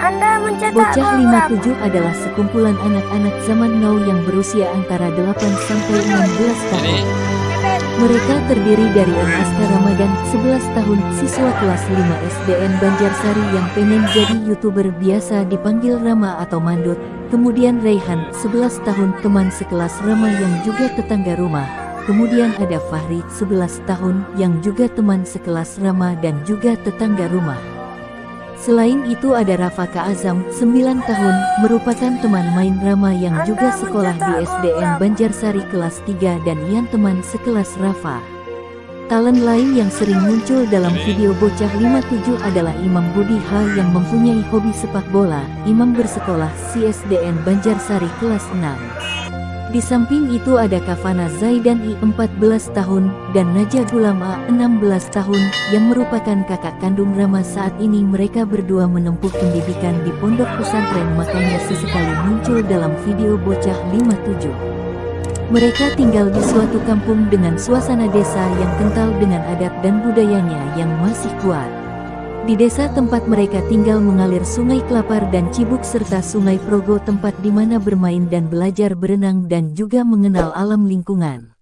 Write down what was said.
Anda mencetak Bocah gol berapa? 57 adalah sekumpulan anak-anak zaman now yang berusia antara 8 sampai 16 tahun. Mereka terdiri dari M. Aska Ramadan, 11 tahun, siswa kelas 5 SDN Banjarsari yang pengen jadi YouTuber biasa dipanggil Rama atau Mandut. Kemudian Raihan, 11 tahun, teman sekelas Rama yang juga tetangga rumah. Kemudian ada Fahri, 11 tahun, yang juga teman sekelas Rama dan juga tetangga rumah. Selain itu ada Rafaka Azam, 9 tahun, merupakan teman main Rama yang juga sekolah di SDN Banjarsari kelas 3 dan Ian teman sekelas Rafa. Talent lain yang sering muncul dalam video bocah 57 adalah Imam Budi H yang mempunyai hobi sepak bola. Imam bersekolah CSDN Banjarsari kelas 6. Di samping itu ada Kavana Zaidan I 14 tahun dan Naja Gulama 16 tahun yang merupakan kakak kandung Rama saat ini mereka berdua menempuh pendidikan di pondok pesantren makanya sesekali muncul dalam video bocah 57. Mereka tinggal di suatu kampung dengan suasana desa yang kental dengan adat dan budayanya yang masih kuat. Di desa tempat mereka tinggal mengalir sungai Kelapar dan Cibuk serta sungai Progo tempat di mana bermain dan belajar berenang dan juga mengenal alam lingkungan.